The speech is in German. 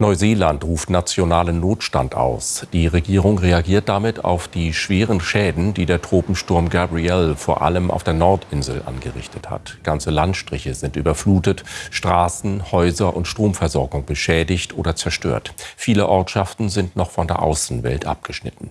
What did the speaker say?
Neuseeland ruft nationalen Notstand aus. Die Regierung reagiert damit auf die schweren Schäden, die der Tropensturm Gabrielle vor allem auf der Nordinsel angerichtet hat. Ganze Landstriche sind überflutet, Straßen, Häuser und Stromversorgung beschädigt oder zerstört. Viele Ortschaften sind noch von der Außenwelt abgeschnitten.